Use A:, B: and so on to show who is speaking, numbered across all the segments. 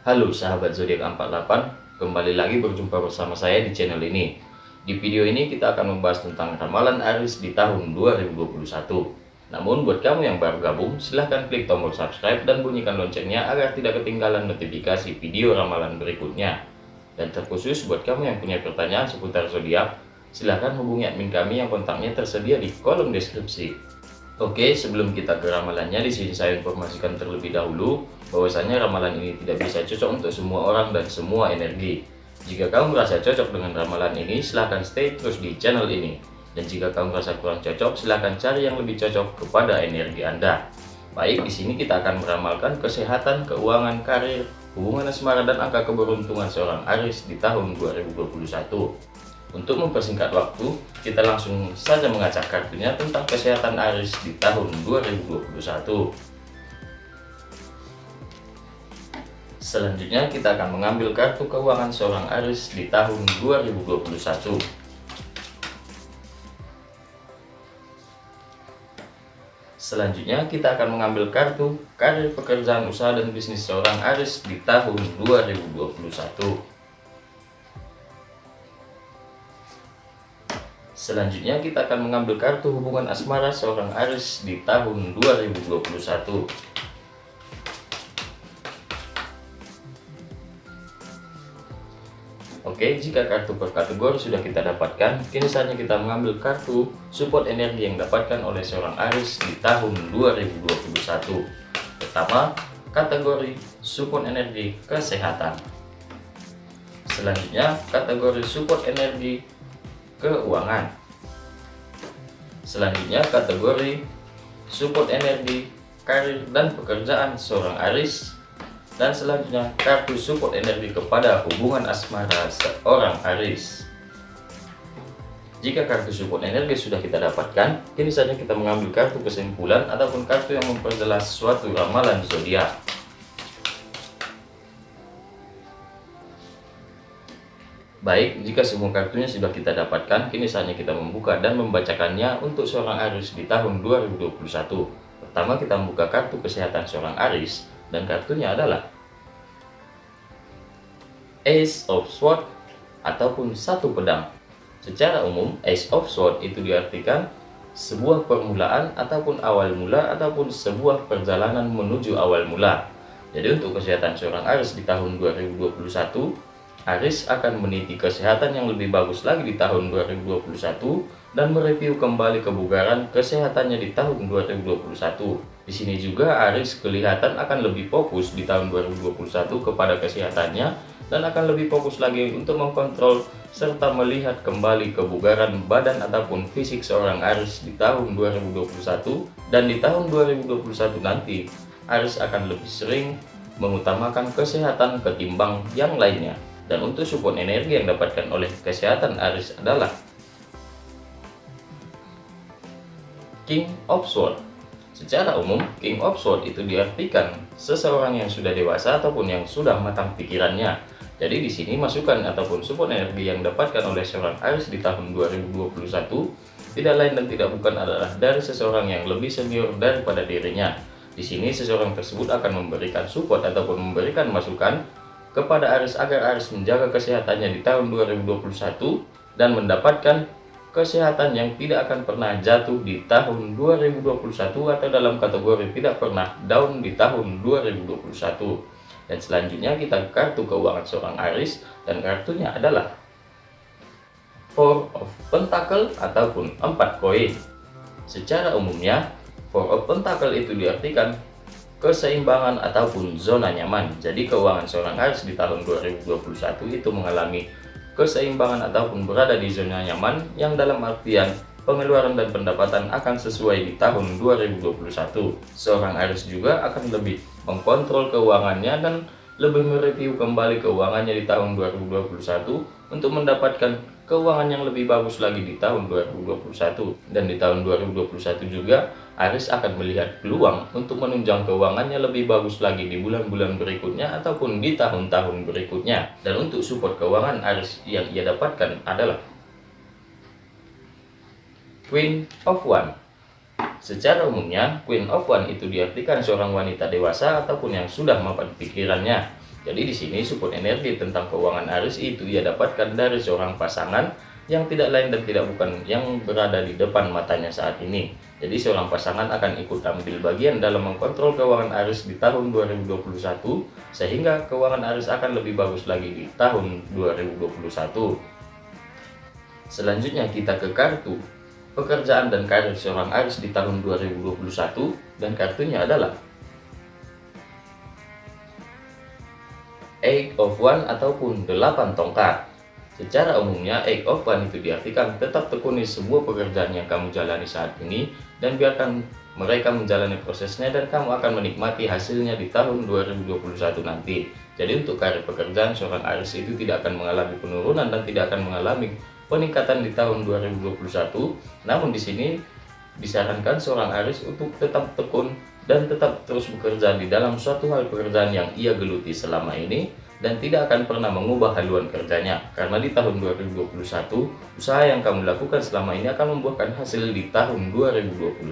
A: Halo sahabat zodiak 48, kembali lagi berjumpa bersama saya di channel ini. Di video ini kita akan membahas tentang ramalan Aris di tahun 2021. Namun buat kamu yang baru gabung, silahkan klik tombol subscribe dan bunyikan loncengnya agar tidak ketinggalan notifikasi video ramalan berikutnya. Dan terkhusus buat kamu yang punya pertanyaan seputar zodiak, silahkan hubungi admin kami yang kontaknya tersedia di kolom deskripsi. Oke, sebelum kita ke ramalannya, di sini saya informasikan terlebih dahulu bahwasanya ramalan ini tidak bisa cocok untuk semua orang dan semua energi. Jika kamu merasa cocok dengan ramalan ini, silahkan stay terus di channel ini. Dan jika kamu merasa kurang cocok, silahkan cari yang lebih cocok kepada energi Anda. Baik, di sini kita akan meramalkan kesehatan, keuangan, karir, hubungan asmara, dan angka keberuntungan seorang Aris di tahun 2021. Untuk mempersingkat waktu, kita langsung saja mengacak kartunya tentang kesehatan Aris di tahun 2021. Selanjutnya kita akan mengambil kartu keuangan seorang Aris di tahun 2021. Selanjutnya kita akan mengambil kartu karir pekerjaan usaha dan bisnis seorang Aris di tahun 2021. Selanjutnya kita akan mengambil kartu hubungan asmara seorang Aris di tahun 2021. Oke, jika kartu per kategori sudah kita dapatkan, kini saatnya kita mengambil kartu support energi yang dapatkan oleh seorang Aris di tahun 2021. Pertama, kategori support energi kesehatan. Selanjutnya, kategori support energi keuangan. Selanjutnya kategori support energi, karir dan pekerjaan seorang Aris. Dan selanjutnya kartu support energi kepada hubungan asmara seorang Aris. Jika kartu support energi sudah kita dapatkan, kini saja kita mengambil kartu kesimpulan ataupun kartu yang memperjelas suatu ramalan zodiak. Baik, jika semua kartunya sudah kita dapatkan, kini saatnya kita membuka dan membacakannya untuk seorang Aris di tahun 2021. Pertama kita membuka kartu kesehatan seorang Aris, dan kartunya adalah Ace of Swords ataupun satu pedang. Secara umum, Ace of Swords itu diartikan sebuah permulaan ataupun awal mula ataupun sebuah perjalanan menuju awal mula. Jadi untuk kesehatan seorang Aris di tahun 2021, Aris akan meniti kesehatan yang lebih bagus lagi di tahun 2021 dan mereview kembali kebugaran kesehatannya di tahun 2021. Di sini juga Aris kelihatan akan lebih fokus di tahun 2021 kepada kesehatannya dan akan lebih fokus lagi untuk mengkontrol serta melihat kembali kebugaran badan ataupun fisik seorang Aris di tahun 2021 dan di tahun 2021 nanti Aris akan lebih sering mengutamakan kesehatan ketimbang yang lainnya. Dan untuk support energi yang dapatkan oleh kesehatan Aris adalah King of Swords. Secara umum, King of Swords itu diartikan seseorang yang sudah dewasa ataupun yang sudah matang pikirannya. Jadi di sini masukan ataupun support energi yang dapatkan oleh seorang Aris di tahun 2021 tidak lain dan tidak bukan adalah dari seseorang yang lebih senior daripada dirinya. Di sini seseorang tersebut akan memberikan support ataupun memberikan masukan kepada Aris agar Aris menjaga kesehatannya di tahun 2021 dan mendapatkan kesehatan yang tidak akan pernah jatuh di tahun 2021 atau dalam kategori tidak pernah down di tahun 2021 dan selanjutnya kita kartu keuangan seorang Aris dan kartunya adalah Four of Pentacle ataupun empat koin secara umumnya Four of Pentacle itu diartikan keseimbangan ataupun zona nyaman. Jadi keuangan seorang Aries di tahun 2021 itu mengalami keseimbangan ataupun berada di zona nyaman yang dalam artian pengeluaran dan pendapatan akan sesuai di tahun 2021. Seorang Aries juga akan lebih mengkontrol keuangannya dan lebih mereview kembali keuangannya di tahun 2021 untuk mendapatkan keuangan yang lebih bagus lagi di tahun 2021 dan di tahun 2021 juga Aris akan melihat peluang untuk menunjang keuangannya lebih bagus lagi di bulan-bulan berikutnya ataupun di tahun-tahun berikutnya dan untuk support keuangan Aris yang ia dapatkan adalah Queen of One Secara umumnya, Queen of One itu diartikan seorang wanita dewasa ataupun yang sudah mapan pikirannya. Jadi di sini support energi tentang keuangan Aris itu ia dapatkan dari seorang pasangan yang tidak lain dan tidak bukan yang berada di depan matanya saat ini. Jadi seorang pasangan akan ikut ambil bagian dalam mengkontrol keuangan Aris di tahun 2021 sehingga keuangan Aris akan lebih bagus lagi di tahun 2021. Selanjutnya kita ke kartu pekerjaan dan karir seorang Aris di tahun 2021 dan kartunya adalah Eight of One ataupun 8 tongkat. Secara umumnya, of One itu diartikan tetap tekuni semua pekerjaan yang kamu jalani saat ini dan biarkan mereka menjalani prosesnya dan kamu akan menikmati hasilnya di tahun 2021 nanti. Jadi untuk karir pekerjaan seorang Aris itu tidak akan mengalami penurunan dan tidak akan mengalami peningkatan di tahun 2021. Namun di sini disarankan seorang Aris untuk tetap tekun dan tetap terus bekerja di dalam suatu hal pekerjaan yang ia geluti selama ini dan tidak akan pernah mengubah haluan kerjanya karena di tahun 2021 usaha yang kamu lakukan selama ini akan membuahkan hasil di tahun 2021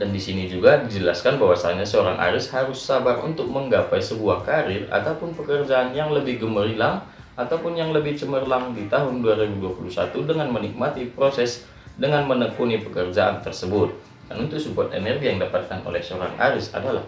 A: dan di sini juga dijelaskan bahwasanya seorang Aris harus sabar untuk menggapai sebuah karir ataupun pekerjaan yang lebih gemerlang ataupun yang lebih cemerlang di tahun 2021 dengan menikmati proses dengan menekuni pekerjaan tersebut. Dan untuk support energi yang dapatkan oleh seorang Aris adalah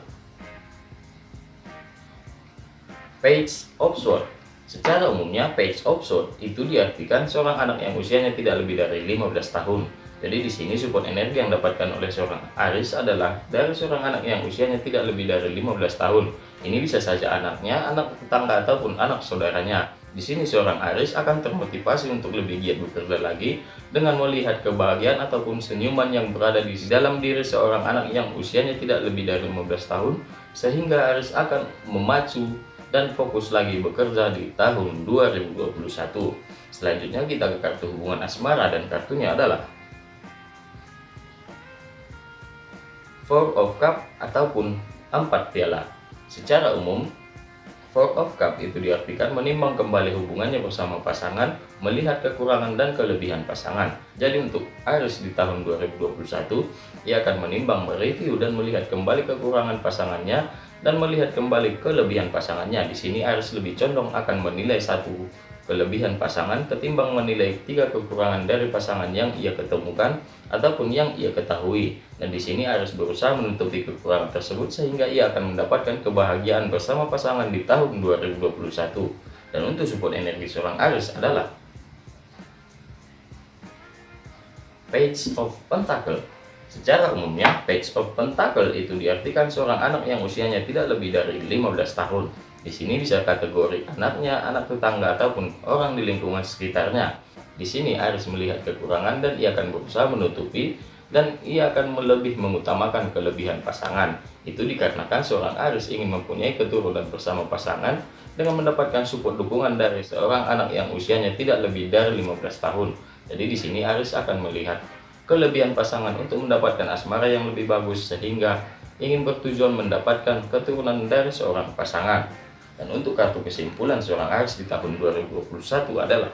A: Page of Sword. Secara umumnya, Page of Sword itu diartikan seorang anak yang usianya tidak lebih dari 15 tahun. Jadi di sini support energi yang dapatkan oleh seorang Aris adalah dari seorang anak yang usianya tidak lebih dari 15 tahun. Ini bisa saja anaknya, anak tetangga ataupun anak saudaranya. Di sini seorang Aris akan termotivasi untuk lebih giat bekerja lagi dengan melihat kebahagiaan ataupun senyuman yang berada di dalam diri seorang anak yang usianya tidak lebih dari 15 tahun sehingga Aris akan memacu dan fokus lagi bekerja di tahun 2021. Selanjutnya kita ke kartu hubungan asmara dan kartunya adalah Four of Cup ataupun empat piala. Secara umum, Four of Cup itu diartikan menimbang kembali hubungannya bersama pasangan, melihat kekurangan dan kelebihan pasangan. Jadi untuk Aris di tahun 2021, ia akan menimbang, mereview dan melihat kembali kekurangan pasangannya dan melihat kembali kelebihan pasangannya. Di sini Aris lebih condong akan menilai satu kelebihan pasangan ketimbang menilai tiga kekurangan dari pasangan yang ia ketemukan ataupun yang ia ketahui. Dan di sini harus berusaha menutupi kekurangan tersebut sehingga ia akan mendapatkan kebahagiaan bersama pasangan di tahun 2021. Dan untuk support energi seorang Aris adalah Page of Pentacle. Secara umumnya, Page of Pentacle itu diartikan seorang anak yang usianya tidak lebih dari 15 tahun di sini bisa kategori anaknya, anak tetangga, ataupun orang di lingkungan sekitarnya. Di sini Aris melihat kekurangan dan ia akan berusaha menutupi dan ia akan lebih mengutamakan kelebihan pasangan. Itu dikarenakan seorang Aris ingin mempunyai keturunan bersama pasangan dengan mendapatkan support dukungan dari seorang anak yang usianya tidak lebih dari 15 tahun. Jadi di sini Aris akan melihat kelebihan pasangan untuk mendapatkan asmara yang lebih bagus sehingga ingin bertujuan mendapatkan keturunan dari seorang pasangan. Dan untuk kartu kesimpulan seorang Aries di tahun 2021 adalah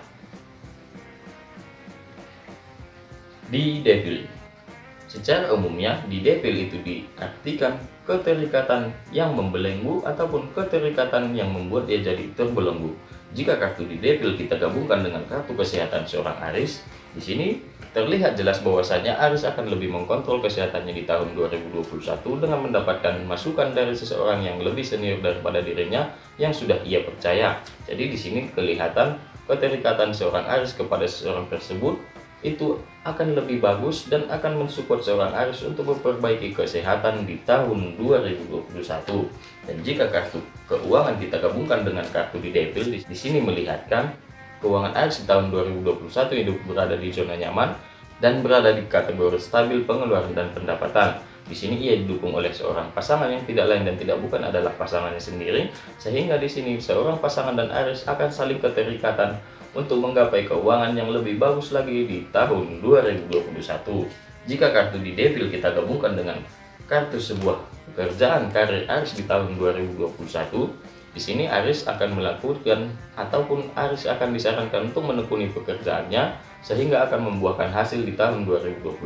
A: di Devil. Secara umumnya, di Devil itu diartikan keterikatan yang membelenggu ataupun keterikatan yang membuat dia jadi terbelenggu. Jika kartu di Devil kita gabungkan dengan kartu kesehatan seorang Aries, di sini Terlihat jelas bahwasanya Aris akan lebih mengkontrol kesehatannya di tahun 2021 dengan mendapatkan masukan dari seseorang yang lebih senior daripada dirinya yang sudah ia percaya. Jadi di sini kelihatan keterikatan seorang Aris kepada seseorang tersebut itu akan lebih bagus dan akan mensupport seorang Aris untuk memperbaiki kesehatan di tahun 2021. Dan jika kartu keuangan kita gabungkan dengan kartu di Devil, di sini melihatkan Keuangan Aris di tahun 2021 hidup berada di zona nyaman dan berada di kategori stabil pengeluaran dan pendapatan. Di sini ia didukung oleh seorang pasangan yang tidak lain dan tidak bukan adalah pasangannya sendiri, sehingga di sini seorang pasangan dan Aris akan saling keterikatan untuk menggapai keuangan yang lebih bagus lagi di tahun 2021. Jika kartu di Devil kita gabungkan dengan kartu sebuah pekerjaan karir Aris di tahun 2021, di sini Aris akan melakukan ataupun Aris akan disarankan untuk menekuni pekerjaannya sehingga akan membuahkan hasil di tahun 2021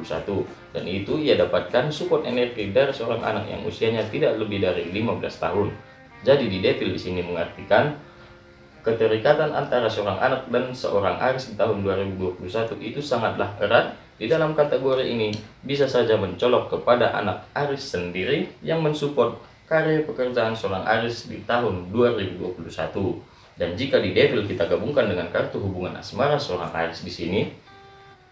A: dan itu ia dapatkan support energi dari seorang anak yang usianya tidak lebih dari 15 tahun. Jadi di devil di sini mengartikan keterikatan antara seorang anak dan seorang Aris di tahun 2021 itu sangatlah erat. Di dalam kategori ini bisa saja mencolok kepada anak Aris sendiri yang mensupport karya pekerjaan seorang Aris di tahun 2021. Dan jika di Devil kita gabungkan dengan kartu hubungan asmara seorang Aris di sini,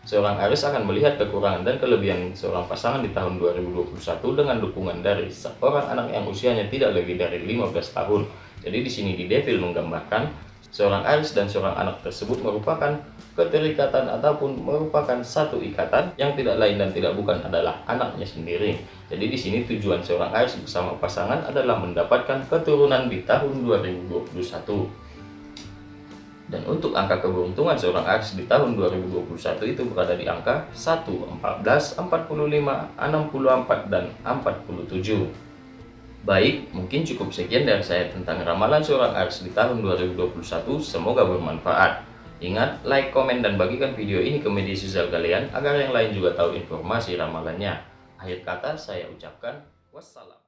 A: seorang Aris akan melihat kekurangan dan kelebihan seorang pasangan di tahun 2021 dengan dukungan dari seorang anak yang usianya tidak lebih dari 15 tahun. Jadi di sini di Devil menggambarkan Seorang Aris dan seorang anak tersebut merupakan keterikatan ataupun merupakan satu ikatan yang tidak lain dan tidak bukan adalah anaknya sendiri. Jadi di sini tujuan seorang Aris bersama pasangan adalah mendapatkan keturunan di tahun 2021. Dan untuk angka keberuntungan seorang Aris di tahun 2021 itu berada di angka 1, 14, 45, 64, dan 47. Baik, mungkin cukup sekian dari saya tentang ramalan seorang Aries di tahun 2021. Semoga bermanfaat. Ingat, like, komen, dan bagikan video ini ke media sosial kalian agar yang lain juga tahu informasi ramalannya. Akhir kata saya ucapkan wassalam.